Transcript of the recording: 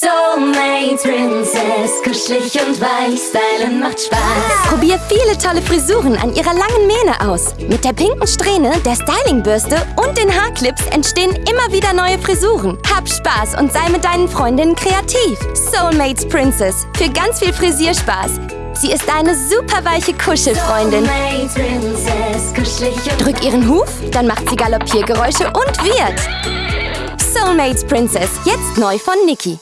Soulmate Princess, kuschelig und weich, stylen macht Spaß. Probier viele tolle Frisuren an ihrer langen Mähne aus. Mit der pinken Strähne, der Stylingbürste und den Haarclips entstehen immer wieder neue Frisuren. Hab Spaß und sei mit deinen Freundinnen kreativ. Soulmates Princess, für ganz viel Frisierspaß. Sie ist eine super weiche Kuschelfreundin. Princess, kuschelig und Drück ihren Huf, dann macht sie Galoppiergeräusche und wird. Soulmates Princess, jetzt neu von Niki.